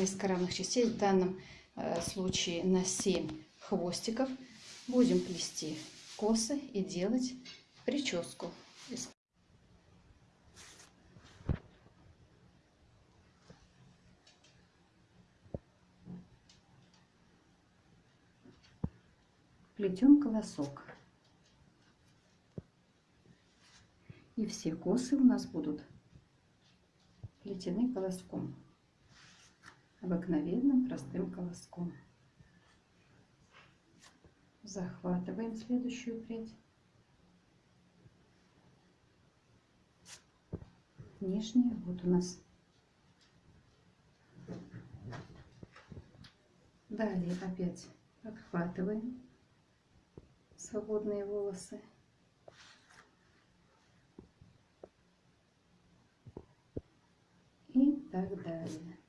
несколько равных частей, в данном э, случае на 7 хвостиков. Будем плести косы и делать прическу. Плетем колосок. И все косы у нас будут плетены колоском. Обыкновенным простым колоском. Захватываем следующую прядь. Нижняя вот у нас. Далее опять отхватываем свободные волосы. И так далее.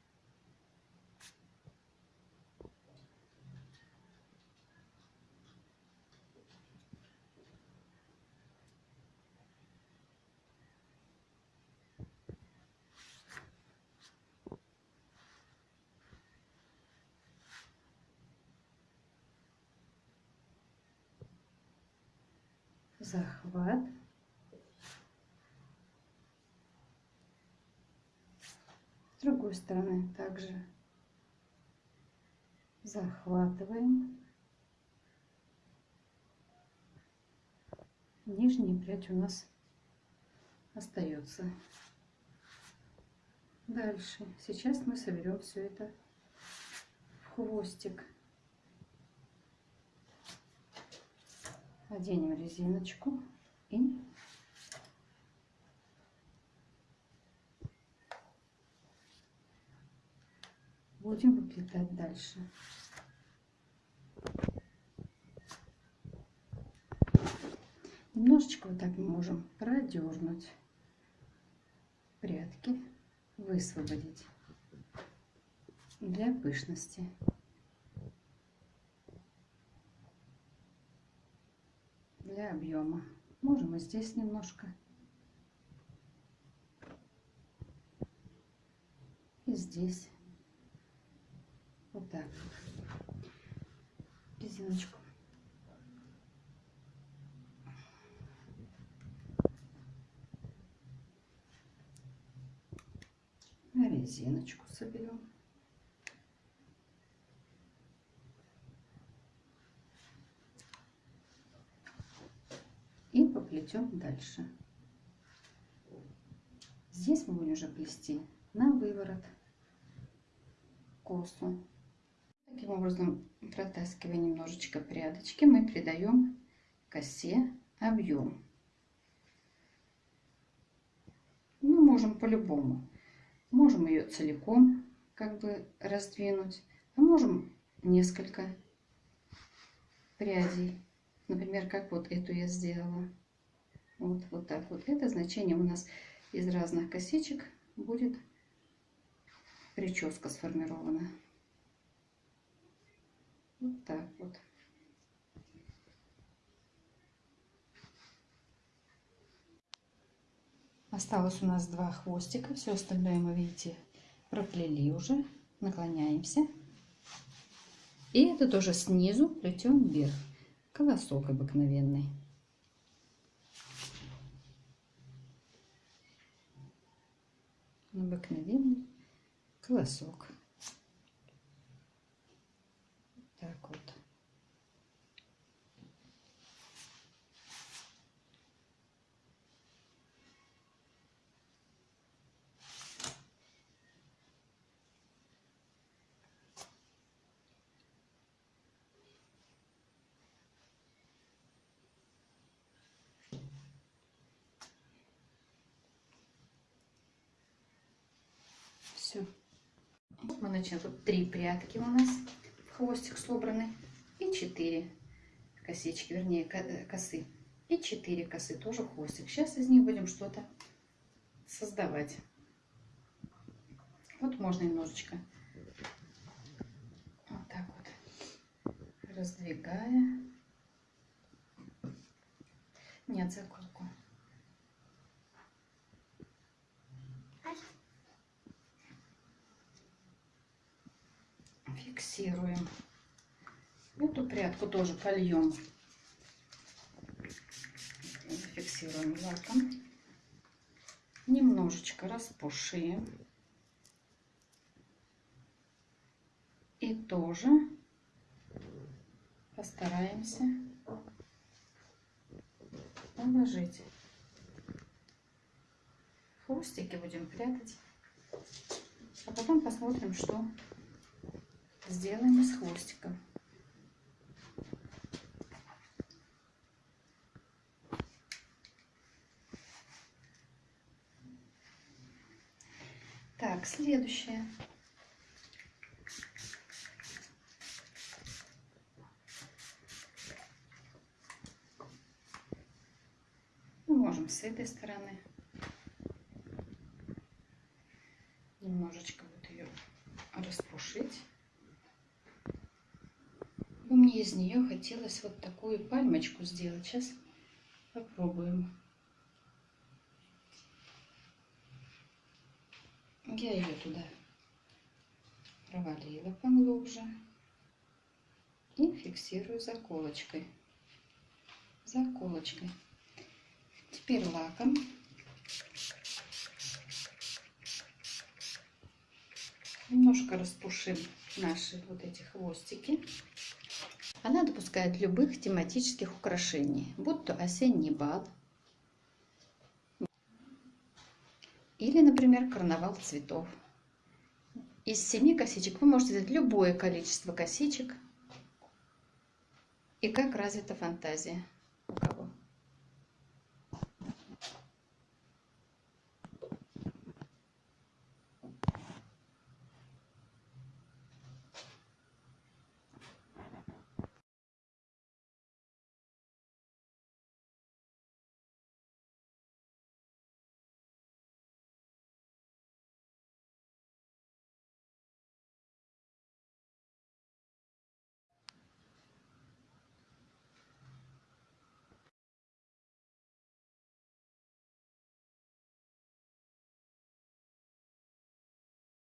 Захват. С другой стороны также захватываем. Нижняя прядь у нас остается. Дальше. Сейчас мы соберем все это в хвостик. Оденем резиночку и будем выплетать дальше. Немножечко вот так мы можем продернуть прядки, высвободить для пышности. Для объема. Можем и здесь немножко. И здесь. Вот так. Резиночку. Резиночку соберем. Плетем дальше. Здесь мы будем уже плести на выворот косу. Таким образом, протаскивая немножечко прядочки, мы придаем косе объем. Мы можем по-любому. Можем ее целиком как бы раздвинуть, а можем несколько прядей. Например, как вот эту я сделала. Вот, вот так вот. Это значение у нас из разных косичек будет прическа сформирована. Вот так вот. Осталось у нас два хвостика. Все остальное мы, видите, проплели уже. Наклоняемся. И это тоже снизу плетем вверх. Колосок обыкновенный. Обыкновенный колосок. Так вот. Все. Мы начали. Тут три прятки у нас в хвостик собраны. И четыре косички, вернее, э, косы. И четыре косы, тоже хвостик. Сейчас из них будем что-то создавать. Вот можно немножечко вот так вот раздвигая. Нет, заколку. Фиксируем. Эту прядку тоже польем. Фиксируем лаком. Немножечко распушим. И тоже постараемся положить. Хвостики будем прятать. А потом посмотрим, что сделаем с хвостиком. Так, следующее. Мы можем с этой стороны немножечко вот ее распушить. Мне из нее хотелось вот такую пальмочку сделать. Сейчас попробуем. Я ее туда провалила поглубже и фиксирую заколочкой. Заколочкой. Теперь лаком. Немножко распушим наши вот эти хвостики. Она допускает любых тематических украшений, будь то осенний бал или, например, карнавал цветов. Из семи косичек вы можете взять любое количество косичек и как развита фантазия.